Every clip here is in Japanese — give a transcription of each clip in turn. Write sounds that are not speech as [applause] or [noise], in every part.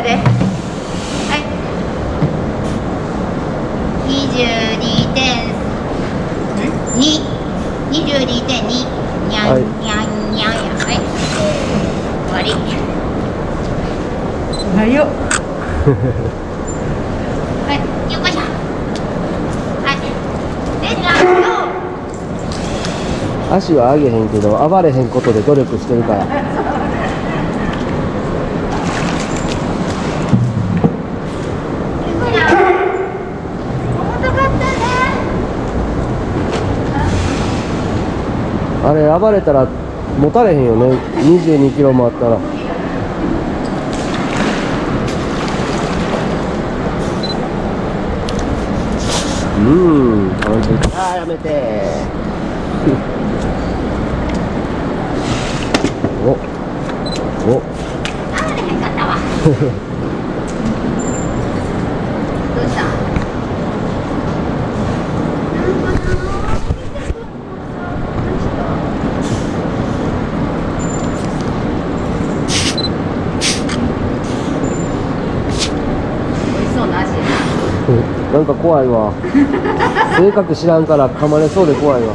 共同作業やではい22点2 22.2にゃん、はい。にゃんにゃんや。はい。終わり。はいよはい。よっこいしょ。はい。レッツゴー足は上げへんけど暴れへんことで努力してるから重たかったねあれ暴れたら持たれへんよね。22キロもあったら。うん。あーやめて。お。お。あれへんかったわどうした美味しそうな味やななんか怖いわ。[laughs] 性格知らんから噛まれそうで怖いわ。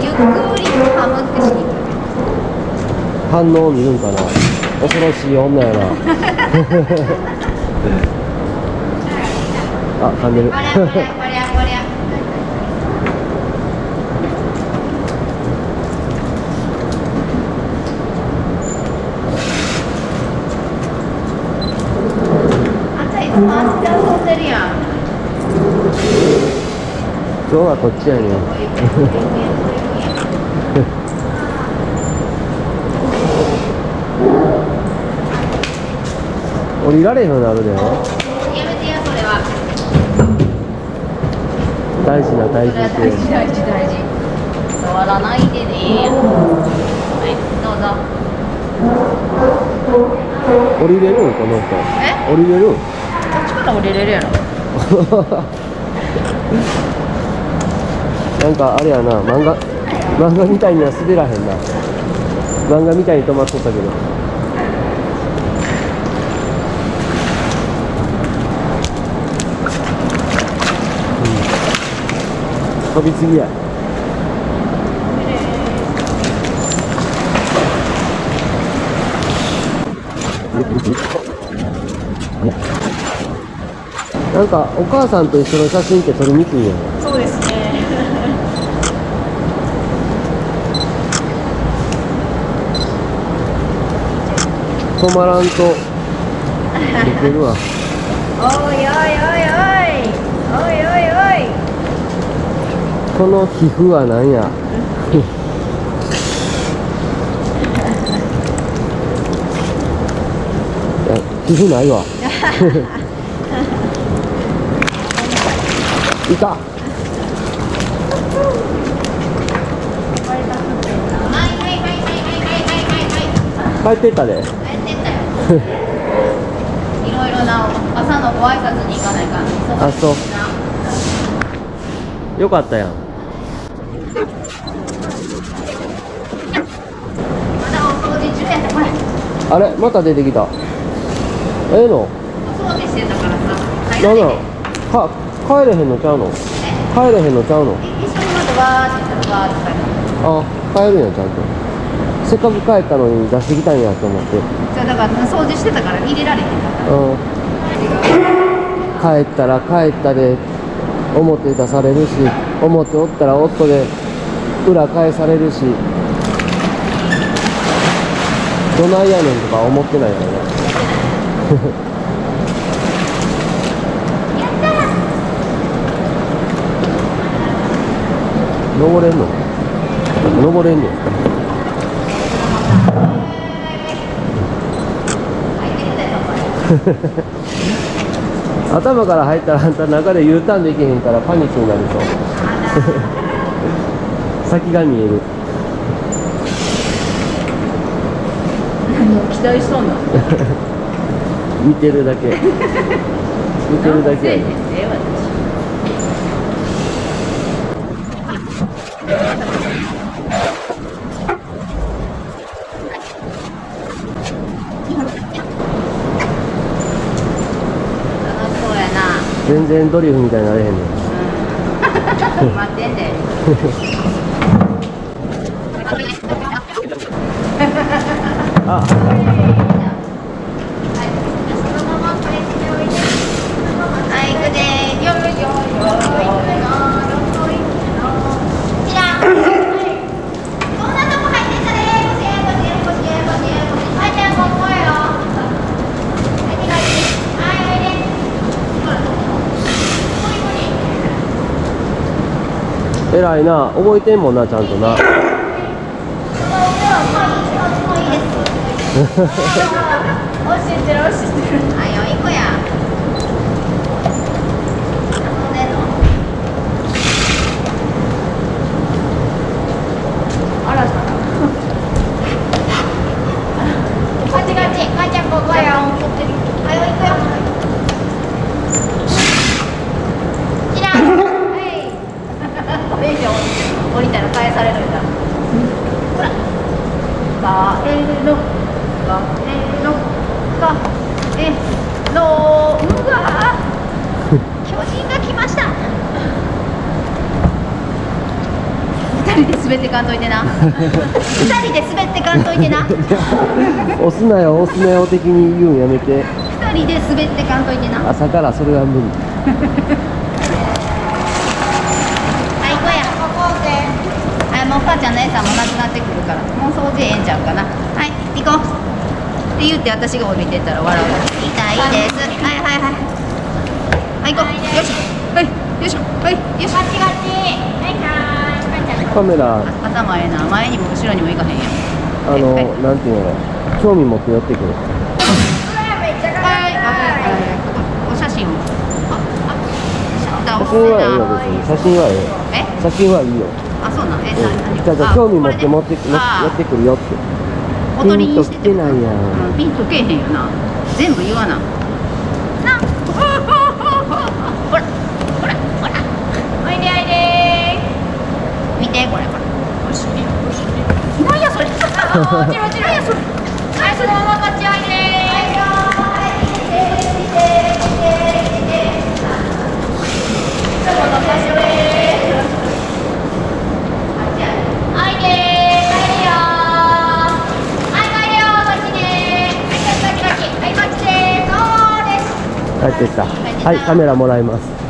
ゆっくりハムってしに行く。反応を見るんかな。恐ろしい女やな。[laughs] [laughs] あ噛んでるこりゃこりゃこりゃこりゃあんたいつもあっちで遊んでるやん。今日はこっちやねん。[laughs] 降りられへんようになるで。やめてやそれは。大事な大事大事大事大事。触らないでね。はいどうぞ。降りれる？んこの人。え？降りれる？っちから降りれるやろ。[laughs] なんかあれやな漫画漫画みたいには滑らへんな。漫画みたいに止まっとったけど。うん。飛びすぎや。[laughs] なんかお母さんと一緒の写真って撮りにくいよね。そうですね。止まらんと。できるわ。おいおいおいおい。おいおいおい。この皮膚は何や [laughs] 皮膚ないわ [laughs] いた。帰ってったで。帰ってったよ。いろいろな朝のご挨拶に行かないかあそうよ。かったやんまだお掃除中やったこれあれまた出てきたええ、のお掃除してたからさ何だろう歯帰れへんのちゃうの？帰れへんのちゃうの？あ帰るんやちゃんと。せっかく帰ったのに出してきたんやと思って。じゃあだから掃除してたから入れられへんかった。うん。帰ったら帰ったで表出されるし表おったら夫で裏返されるし。どないやねんとか思ってないからね登れんの？登れんね [laughs] 頭から入ったらあんた中で U ターンできへんからパニックになると [laughs] 先が見える。期待しそうな。[laughs] 見てるだけ。見てるだけやねええ私全然ドリフみたいになれへんねん待ってんであはい、そのままこれしておいて。はい、行くで。よいよいよいよいこちら。はい。そんなとこ入ってたで。腰や腰や腰や腰や腰。はい、じゃあここよ。はい、手がいい。はい、おいで。ほら。こいな覚えてんもんなちゃんとなその上はまあいいよ。もういいです。教えてる教えてるあよ、いこや。遊んさこっちこっち、かいちゃんここよ。はいよ、行くよ。ちら。はい。電車降りたら返されるんだほら帰るの帰るの帰るのうわ [laughs] 巨人が来ました。二人で滑ってかんといてな。二人で滑ってかんといてな。押すなよ押すなよ的に言うんやめて。二人で滑ってかんといてな。朝からそれは無理はい、行くや。ここで。はいもう母ちゃんもなくなってくるからもう掃除ええんちゃうかな。はい行こう。って言って私が降りてったら笑う。痛いです。はいはいはい。はい行こう。よしはいよいしょ。はいよしガチガチ。はい。カメラ。頭ええな。前にも後ろにも行かへんやん。あのはいなんていうの？興味持って寄ってくる。めっちゃはいはいはい。お写真はいいよ別に。写真はいいよ。え？写真はいいよ。あそうなん？えうん何じゃあじゃあ興味持って持って持あって寄ってくるよって。おとりにしてピンと来てないやん。うんピンとけえへんよな全部言わな。な。ほらほらほら。おいでおいで。見てこれ。これよしよし何やそれ。落ちる落ちるはいそのままこ帰ってきた。はいカメラもらいます。